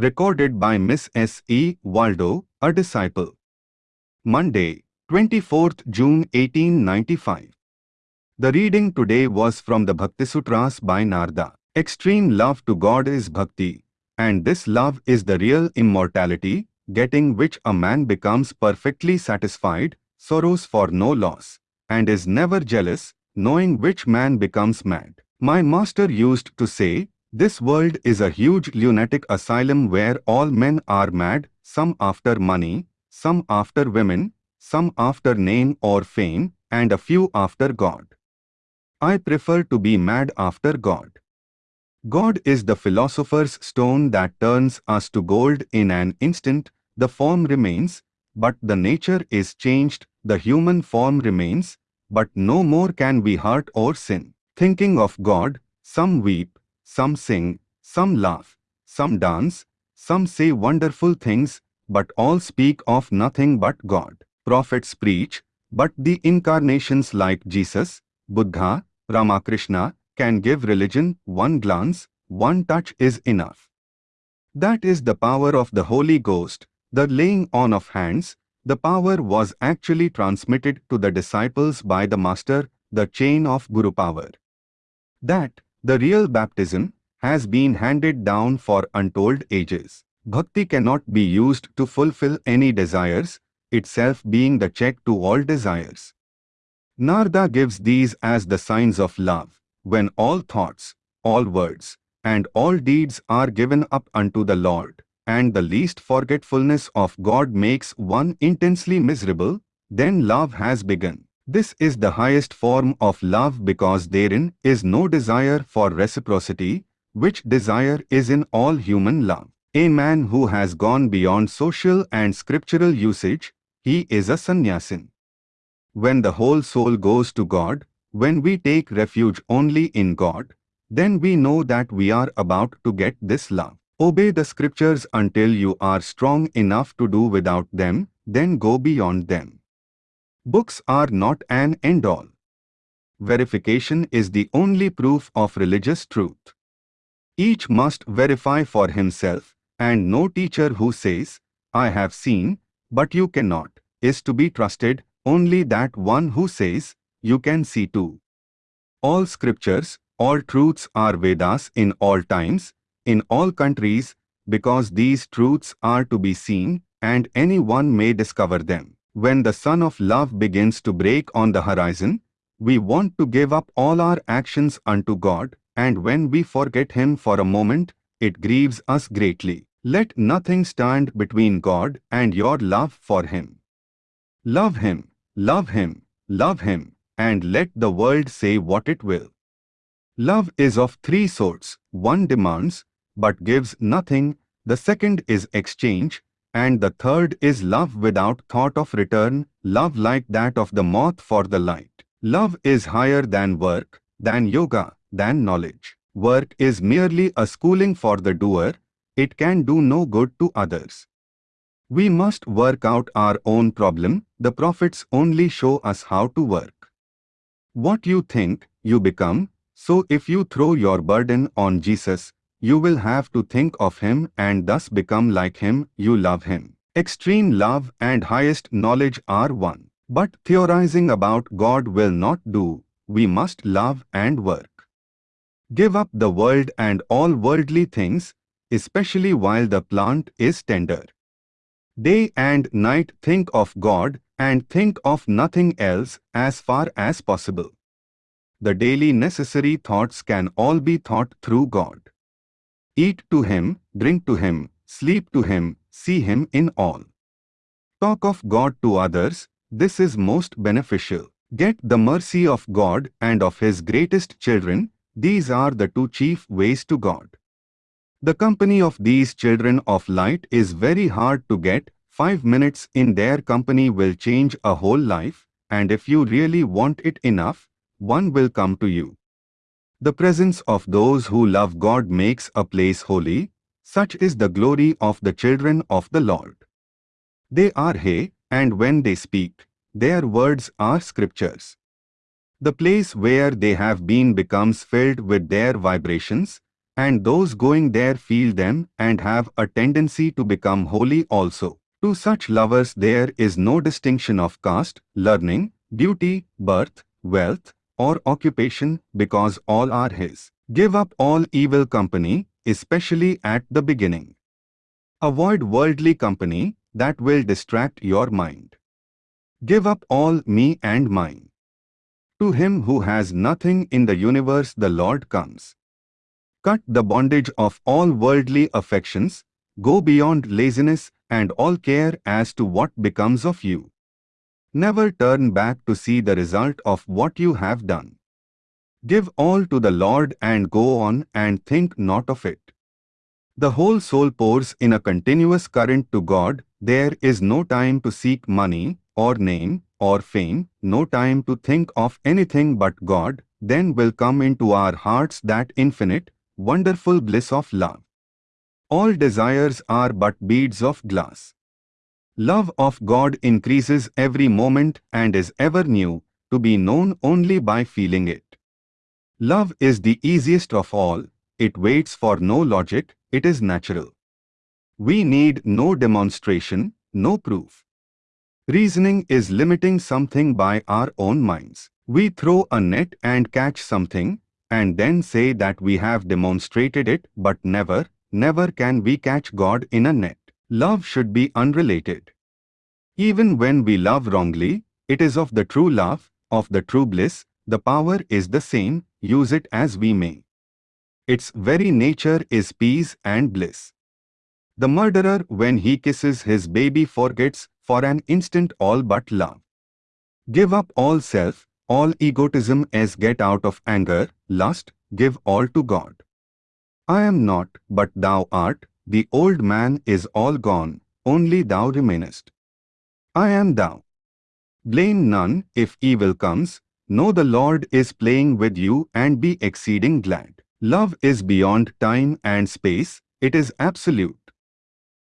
Recorded by Miss S. E. Waldo, a disciple. Monday, 24th June 1895. The reading today was from the Bhaktisutras by Narada. Extreme love to God is bhakti, and this love is the real immortality, getting which a man becomes perfectly satisfied, sorrows for no loss, and is never jealous, knowing which man becomes mad. My master used to say, this world is a huge lunatic asylum where all men are mad, some after money, some after women, some after name or fame, and a few after God. I prefer to be mad after God. God is the philosopher's stone that turns us to gold in an instant, the form remains, but the nature is changed, the human form remains, but no more can we hurt or sin. Thinking of God, some weep, some sing, some laugh, some dance, some say wonderful things, but all speak of nothing but God. Prophets preach, but the incarnations like Jesus, Buddha, Ramakrishna can give religion one glance, one touch is enough. That is the power of the Holy Ghost, the laying on of hands, the power was actually transmitted to the disciples by the Master, the chain of Guru power. That, the real baptism, has been handed down for untold ages. Bhakti cannot be used to fulfill any desires, itself being the check to all desires. Narada gives these as the signs of love, when all thoughts, all words, and all deeds are given up unto the Lord, and the least forgetfulness of God makes one intensely miserable, then love has begun. This is the highest form of love because therein is no desire for reciprocity, which desire is in all human love. A man who has gone beyond social and scriptural usage, he is a sannyasin. When the whole soul goes to God, when we take refuge only in God, then we know that we are about to get this love. Obey the scriptures until you are strong enough to do without them, then go beyond them. Books are not an end-all. Verification is the only proof of religious truth. Each must verify for himself, and no teacher who says, I have seen, but you cannot, is to be trusted, only that one who says, you can see too. All scriptures, all truths are Vedas in all times, in all countries, because these truths are to be seen, and anyone may discover them. When the sun of love begins to break on the horizon, we want to give up all our actions unto God, and when we forget Him for a moment, it grieves us greatly. Let nothing stand between God and your love for Him. Love Him, love Him, love Him, and let the world say what it will. Love is of three sorts. One demands, but gives nothing. The second is exchange, and the third is love without thought of return, love like that of the moth for the light. Love is higher than work, than yoga, than knowledge. Work is merely a schooling for the doer, it can do no good to others. We must work out our own problem, the prophets only show us how to work. What you think, you become, so if you throw your burden on Jesus, you will have to think of him and thus become like him, you love him. Extreme love and highest knowledge are one. But theorizing about God will not do, we must love and work. Give up the world and all worldly things, especially while the plant is tender. Day and night think of God and think of nothing else as far as possible. The daily necessary thoughts can all be thought through God. Eat to him, drink to him, sleep to him, see him in all. Talk of God to others, this is most beneficial. Get the mercy of God and of his greatest children, these are the two chief ways to God. The company of these children of light is very hard to get, five minutes in their company will change a whole life, and if you really want it enough, one will come to you. The presence of those who love God makes a place holy, such is the glory of the children of the Lord. They are He, and when they speak, their words are scriptures. The place where they have been becomes filled with their vibrations, and those going there feel them and have a tendency to become holy also. To such lovers there is no distinction of caste, learning, beauty, birth, wealth, or occupation because all are his. Give up all evil company, especially at the beginning. Avoid worldly company that will distract your mind. Give up all me and mine. To him who has nothing in the universe the Lord comes. Cut the bondage of all worldly affections, go beyond laziness and all care as to what becomes of you. Never turn back to see the result of what you have done. Give all to the Lord and go on and think not of it. The whole soul pours in a continuous current to God, there is no time to seek money, or name, or fame, no time to think of anything but God, then will come into our hearts that infinite, wonderful bliss of love. All desires are but beads of glass. Love of God increases every moment and is ever new, to be known only by feeling it. Love is the easiest of all, it waits for no logic, it is natural. We need no demonstration, no proof. Reasoning is limiting something by our own minds. We throw a net and catch something, and then say that we have demonstrated it, but never, never can we catch God in a net. Love should be unrelated. Even when we love wrongly, it is of the true love, of the true bliss, the power is the same, use it as we may. Its very nature is peace and bliss. The murderer when he kisses his baby forgets for an instant all but love. Give up all self, all egotism as get out of anger, lust, give all to God. I am not, but thou art, the old man is all gone, only thou remainest. I am thou. Blame none if evil comes, know the Lord is playing with you and be exceeding glad. Love is beyond time and space, it is absolute.